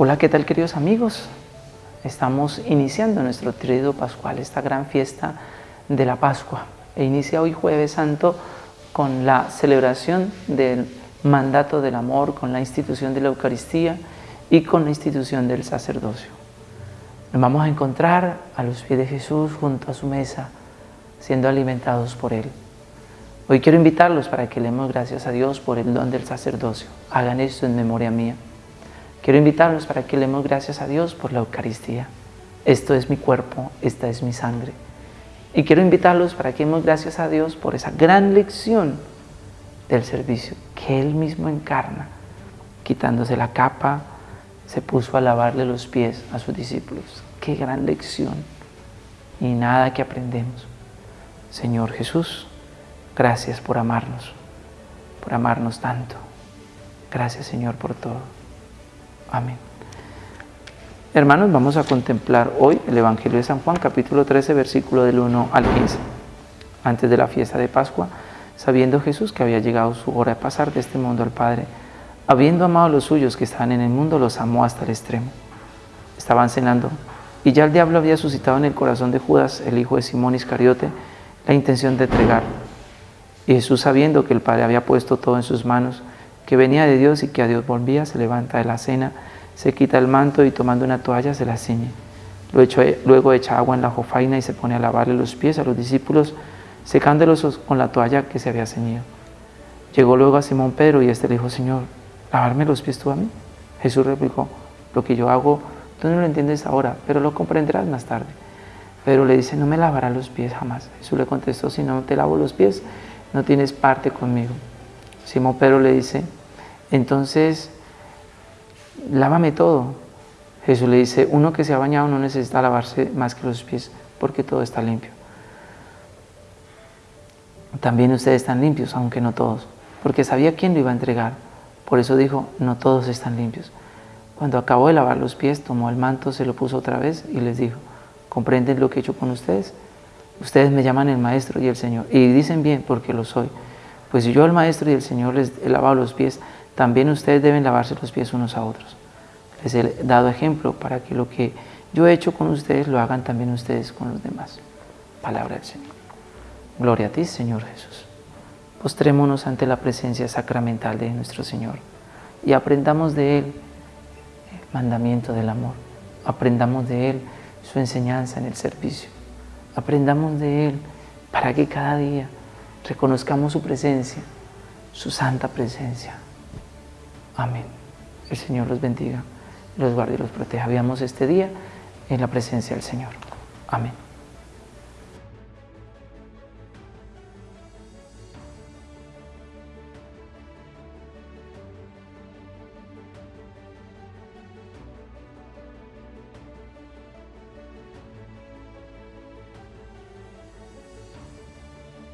Hola, ¿qué tal queridos amigos? Estamos iniciando nuestro tríodo pascual, esta gran fiesta de la Pascua. E inicia hoy jueves santo con la celebración del mandato del amor, con la institución de la Eucaristía y con la institución del sacerdocio. Nos vamos a encontrar a los pies de Jesús junto a su mesa, siendo alimentados por Él. Hoy quiero invitarlos para que leemos gracias a Dios por el don del sacerdocio. Hagan esto en memoria mía. Quiero invitarlos para que leemos gracias a Dios por la Eucaristía. Esto es mi cuerpo, esta es mi sangre. Y quiero invitarlos para que demos gracias a Dios por esa gran lección del servicio que Él mismo encarna. Quitándose la capa, se puso a lavarle los pies a sus discípulos. ¡Qué gran lección! Y nada que aprendemos. Señor Jesús, gracias por amarnos, por amarnos tanto. Gracias Señor por todo. Amén. Hermanos, vamos a contemplar hoy el Evangelio de San Juan, capítulo 13, versículo del 1 al 15. Antes de la fiesta de Pascua, sabiendo Jesús que había llegado su hora de pasar de este mundo al Padre, habiendo amado a los suyos que estaban en el mundo, los amó hasta el extremo. Estaban cenando, y ya el diablo había suscitado en el corazón de Judas, el hijo de Simón Iscariote, la intención de entregar. Y Jesús, sabiendo que el Padre había puesto todo en sus manos, que venía de Dios y que a Dios volvía, se levanta de la cena, se quita el manto y tomando una toalla se la ciñe. Luego echa agua en la jofaina y se pone a lavarle los pies a los discípulos, secándolos con la toalla que se había ceñido. Llegó luego a Simón Pedro y éste le dijo, Señor, ¿lavarme los pies tú a mí? Jesús replicó, lo que yo hago, tú no lo entiendes ahora, pero lo comprenderás más tarde. Pedro le dice, no me lavarás los pies jamás. Jesús le contestó, si no te lavo los pies, no tienes parte conmigo. Simón Pedro le dice, entonces, lávame todo. Jesús le dice, uno que se ha bañado no necesita lavarse más que los pies porque todo está limpio. También ustedes están limpios, aunque no todos, porque sabía quién lo iba a entregar. Por eso dijo, no todos están limpios. Cuando acabó de lavar los pies, tomó el manto, se lo puso otra vez y les dijo, ¿comprenden lo que he hecho con ustedes? Ustedes me llaman el Maestro y el Señor. Y dicen bien porque lo soy. Pues si yo el Maestro y el Señor les he lavado los pies, también ustedes deben lavarse los pies unos a otros. Les he dado ejemplo para que lo que yo he hecho con ustedes lo hagan también ustedes con los demás. Palabra del Señor. Gloria a ti, Señor Jesús. Postrémonos ante la presencia sacramental de nuestro Señor y aprendamos de Él el mandamiento del amor. Aprendamos de Él su enseñanza en el servicio. Aprendamos de Él para que cada día reconozcamos su presencia, su santa presencia Amén. El Señor los bendiga, los guarde y los proteja. Veamos este día en la presencia del Señor. Amén.